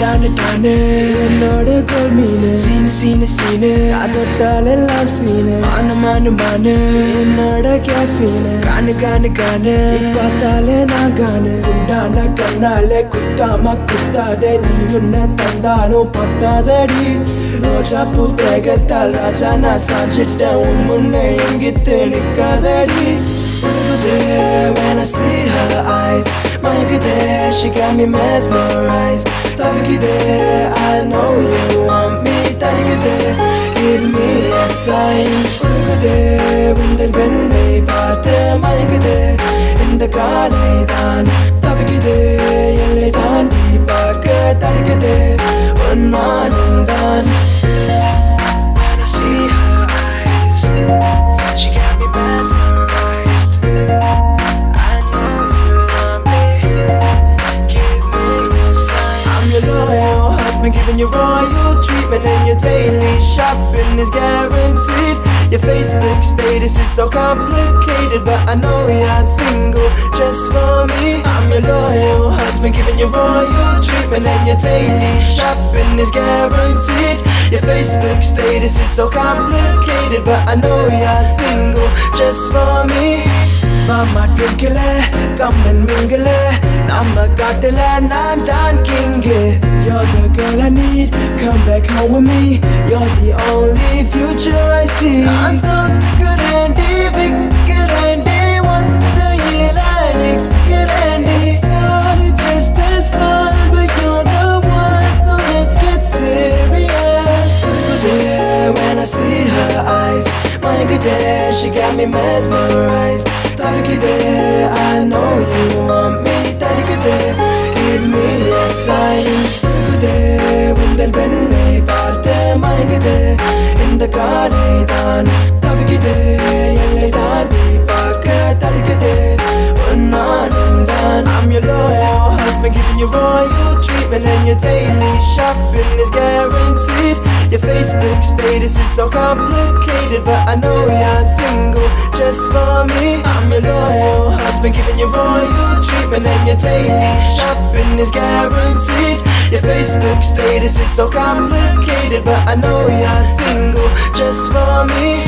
டானு டானு என்னோட கோல் மீனு. சீனு சீனு சீனு. அதொட்டால் எல்லாம் சீனு. மானு மானு மானு. என்னோட கேசீனு கானு கானு கானு பார்த்தாலே நான் கானு குண்டான கண்ணால குத்தாம குத்தாதே. நீ உன்னை தந்தாலும் பத்தாதடி. ரோஜா பூ தேகத்தால் ராஜா நான் சாஞ்சிட்டேன். உன் முன்ன எங்கிட்டு நிக்காதடி. When I see her eyes my good that, she got me mesmerized. Look at that, I know you want me Look at that, give me a sign Look at that, when the பெண்ணை பார்த்தேன் மயங்குதேன் இந்த காலை தான் தவிக்குதே எல்லை தாண்டி பார்க்க தடுக்குதே உன் மானம் தான் When husband Giving you royal treatment And your daily shopping is guaranteed. Your Facebook status is so complicated But I know you're single just for me. I'm your loyal husband Giving you royal treatment And your daily shopping is guaranteed. Your Facebook status is so complicated But I know you're single just for me. Mama twinkle, come and mingle I'm a Catalan, I'm Don King You're the girl I need, come back home with me. You're the only future I see. I'm so good and evil good and What good just fun, but you're the one. So let's get serious. When I see her eyes My good she got me mesmerized. Tabii there, உந்தன் பெண்ணை பார்த்தேன் மயங்குதேன் இந்த காலை தான் தவிக்குதே எல்லை தாண்டி பார்க்க தடுக்குதே உன் நானும் தான் I'm your loyal husband giving you royal treatment And your daily shopping is guaranteed Your Facebook status is so complicated But I know you're single just for me I'm your loyal husband giving you royal treatment And your daily shopping is guaranteed Your Facebook status is so complicated But I know you're single just for me